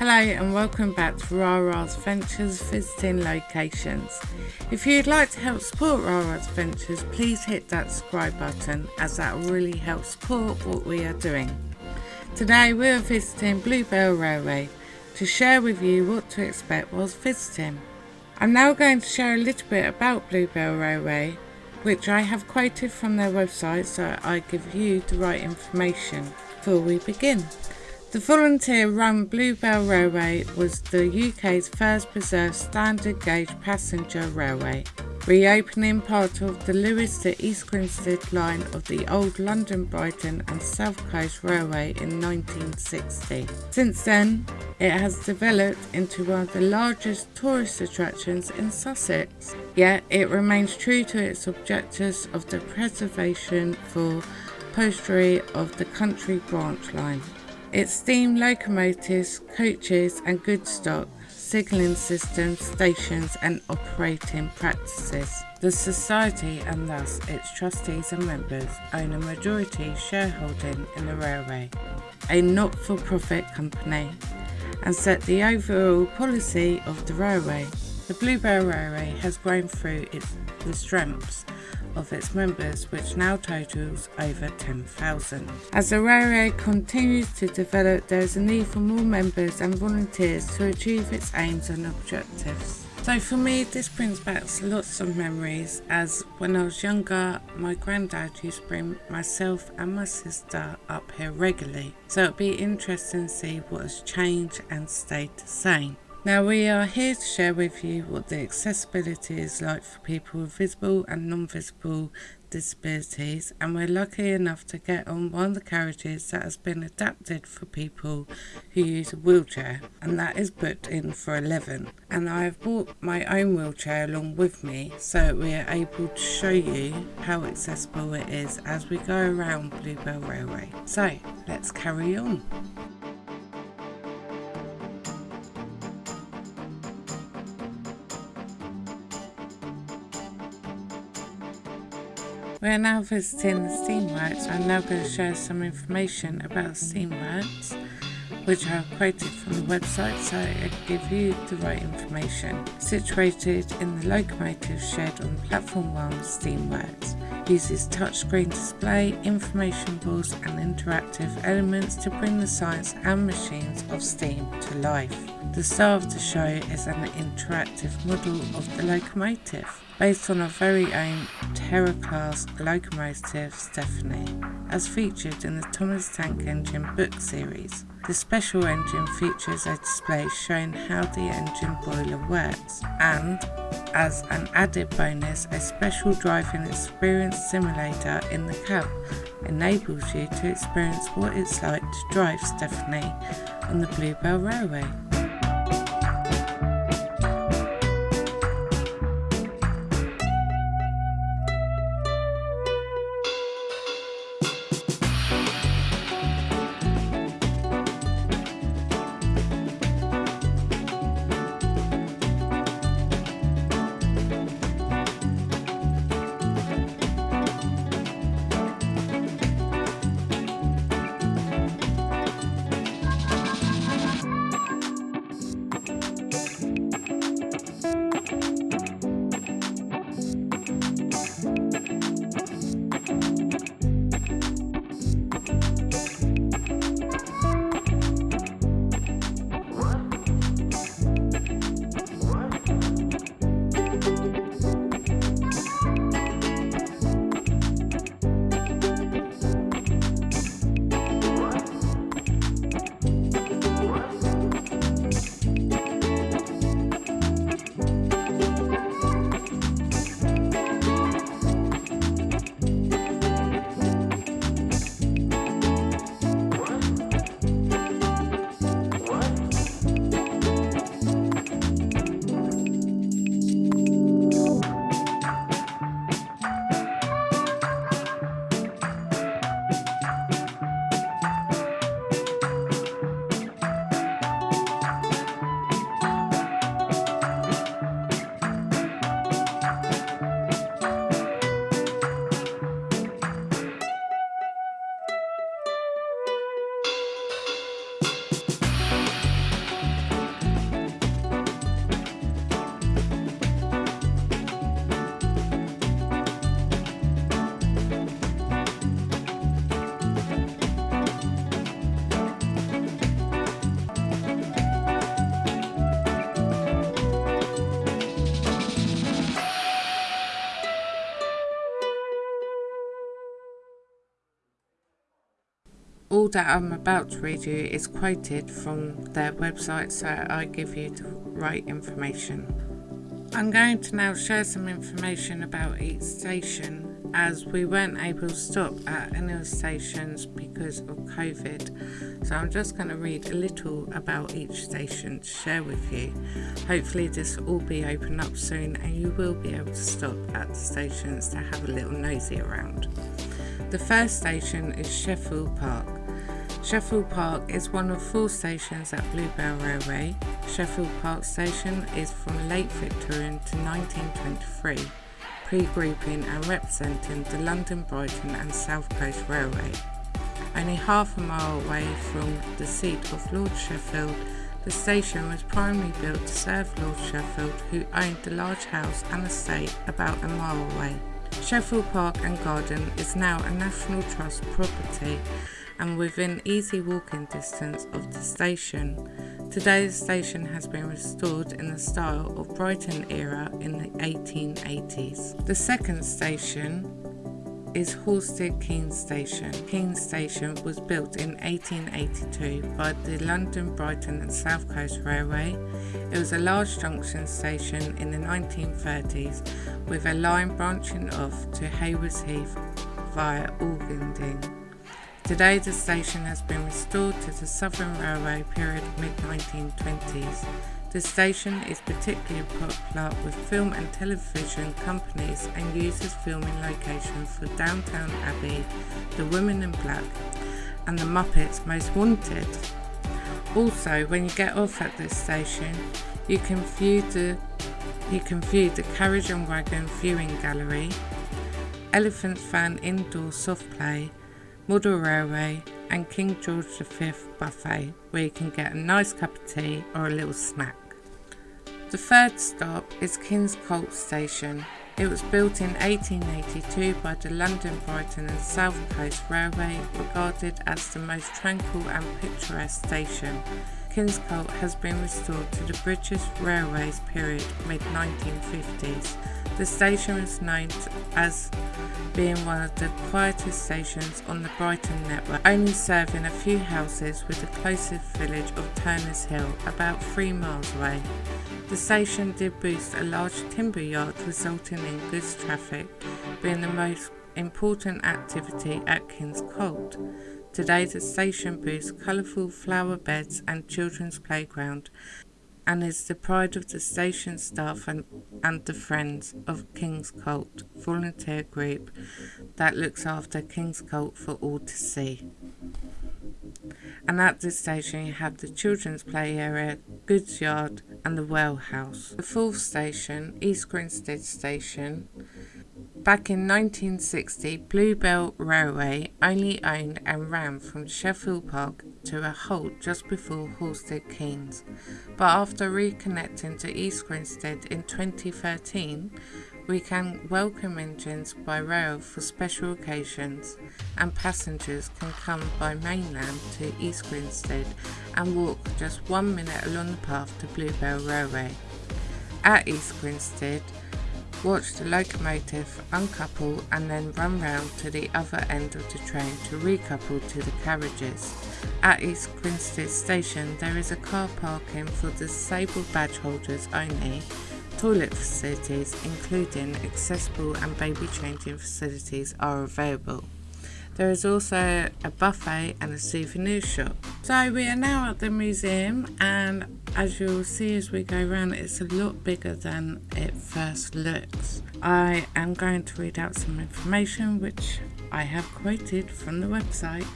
Hello and welcome back to Rara's Ventures visiting locations. If you'd like to help support Rara's Ventures, please hit that subscribe button as that really help support what we are doing. Today we are visiting Bluebell Railway to share with you what to expect whilst visiting. I'm now going to share a little bit about Bluebell Railway, which I have quoted from their website so I give you the right information before we begin. The volunteer-run Bluebell Railway was the UK's first preserved standard gauge passenger railway, reopening part of the Lewes to East Grinstead line of the old London Brighton and South Coast Railway in 1960. Since then, it has developed into one of the largest tourist attractions in Sussex. Yet it remains true to its objectives of the preservation for posterity of the country branch line. Its steam locomotives, coaches and goods stock, signalling systems, stations and operating practices. The Society and thus its trustees and members own a majority shareholding in the railway, a not-for-profit company, and set the overall policy of the railway. The Bluebell Railway has grown through its, the strengths of its members, which now totals over 10,000. As the continues to develop, there is a need for more members and volunteers to achieve its aims and objectives. So for me, this brings back lots of memories as when I was younger, my granddad used to bring myself and my sister up here regularly. So it'll be interesting to see what has changed and stayed the same. Now we are here to share with you what the accessibility is like for people with visible and non-visible disabilities and we're lucky enough to get on one of the carriages that has been adapted for people who use a wheelchair and that is booked in for 11 and I have brought my own wheelchair along with me so we are able to show you how accessible it is as we go around Bluebell Railway. So let's carry on. We are now visiting the Steamworks. I'm now going to share some information about Steamworks, which I have quoted from the website so I give you the right information. Situated in the locomotive shed on platform 1 Steamworks uses touchscreen display, information boards and interactive elements to bring the science and machines of steam to life. The star of the show is an interactive model of the locomotive based on our very own Terrier class locomotive Stepney, as featured in the Thomas Tank Engine book series. The special engine features a display showing how the engine boiler works, and as an added bonus, a special driving experience simulator in the cab enables you to experience what it's like to drive Stepney on the Bluebell Railway. All that I'm about to read you is quoted from their website, so I give you the right information. I'm going to now share some information about each station as we weren't able to stop at any of the stations because of COVID. So I'm just going to read a little about each station to share with you. Hopefully this will all be open up soon and you will be able to stop at the stations to have a little nosy around. The first station is Sheffield Park. Sheffield Park is one of four stations at Bluebell Railway. Sheffield Park Station is from late Victorian to 1923, pre-grouping and representing the London, Brighton and South Coast Railway. Only half a mile away from the seat of Lord Sheffield, the station was primarily built to serve Lord Sheffield, who owned the large house and estate about a mile away. Sheffield Park and Garden is now a National Trust property and within easy walking distance of the station. Today the station has been restored in the style of Brighton era in the 1880s. The second station is Horsted Keynes Station. Keynes Station was built in 1882 by the London, Brighton and South Coast Railway. It was a large junction station in the 1930s with a line branching off to Haywards Heath via Ardingly. Today the station has been restored to the Southern Railway period mid-1920s. The station is particularly popular with film and television companies and uses filming locations for Downton Abbey, The Women in Black and The Muppets Most Wanted. Also, when you get off at this station, you can view the you can view the Carriage and Wagon viewing gallery, Elephant Fan indoor soft play Model Railway and King George V buffet where you can get a nice cup of tea or a little snack. The third stop is King's Colt Station. It was built in 1882 by the London, Brighton and South Coast Railway, regarded as the most tranquil and picturesque station. Kingscote has been restored to the British Railways period mid-1950s. The station is known as being one of the quietest stations on the Brighton network, only serving a few houses with the closest village of Turners Hill, about three miles away. The station did boost a large timber yard resulting in goods traffic being the most important activity at Kingscote. Today the station boasts colourful flower beds and children's playground and is the pride of the station staff and, and the Friends of Kingscote volunteer group that looks after Kingscote for all to see. And at this station you have the children's play area, goods yard and the well house. The fourth station, East Grinstead Station, Back in 1960, Bluebell Railway only owned and ran from Sheffield Park to a halt just before Horsted Keynes, but after reconnecting to East Grinstead in 2013, we can welcome engines by rail for special occasions and passengers can come by mainland to East Grinstead and walk just one minute along the path to Bluebell Railway. At East Grinstead, watch the locomotive uncouple and then run round to the other end of the train to recouple to the carriages. At East Grinstead station there is a car parking for disabled badge holders only, toilet facilities including accessible and baby changing facilities are available. There is also a buffet and a souvenir shop. So we are now at the museum and as you'll see as we go around it's a lot bigger than it first looks. I am going to read out some information which I have quoted from the website.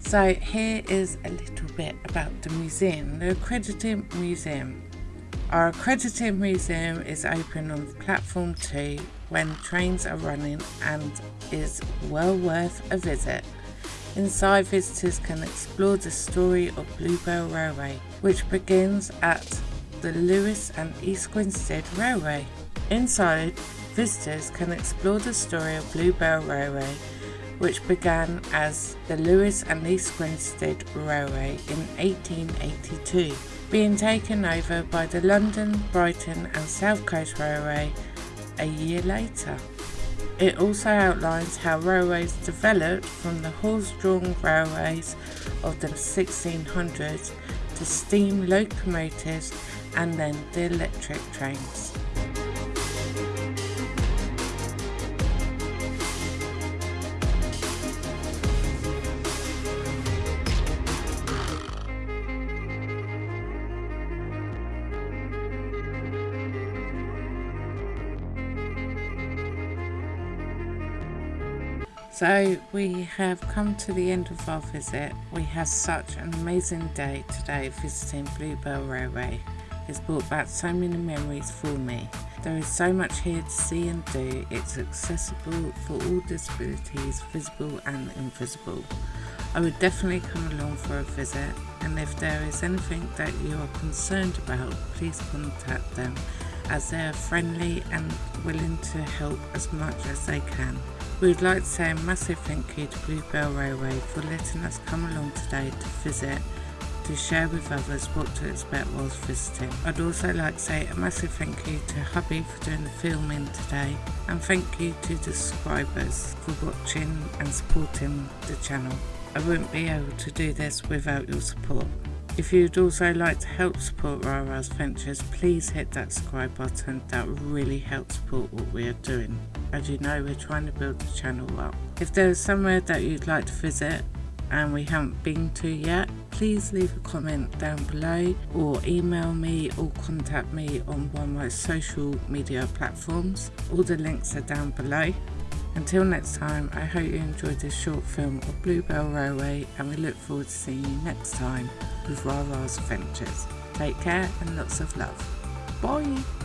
So here is a little bit about the museum, the accredited museum. Our accredited museum is open on platform 2 when trains are running and is well worth a visit. Inside visitors can explore the story of Bluebell Railway, which begins at the Lewes and East Grinstead Railway. Inside, visitors can explore the story of Bluebell Railway, which began as the Lewes and East Grinstead Railway in 1882, being taken over by the London, Brighton and South Coast Railway a year later. It also outlines how railways developed from the horse-drawn railways of the 1600s to steam locomotives and then the electric trains. So we have come to the end of our visit. We had such an amazing day today visiting Bluebell Railway. It's brought back so many memories for me. There is so much here to see and do. It's accessible for all disabilities, visible and invisible. I would definitely come along for a visit and if there is anything that you are concerned about, please contact them as they are friendly and willing to help as much as they can. We would like to say a massive thank you to Bluebell Railway for letting us come along today to visit to share with others what to expect whilst visiting. I'd also like to say a massive thank you to hubby for doing the filming today and thank you to the subscribers for watching and supporting the channel. I wouldn't be able to do this without your support. If you'd also like to help support Rara's Ventures, please hit that subscribe button. That really helps support what we are doing. As you know, we're trying to build the channel up. If there is somewhere that you'd like to visit and we haven't been to yet, please leave a comment down below or email me or contact me on one of my social media platforms. All the links are down below. Until next time, I hope you enjoyed this short film of Bluebell Railway and we look forward to seeing you next time with Rara's Adventures. Take care and lots of love. Bye!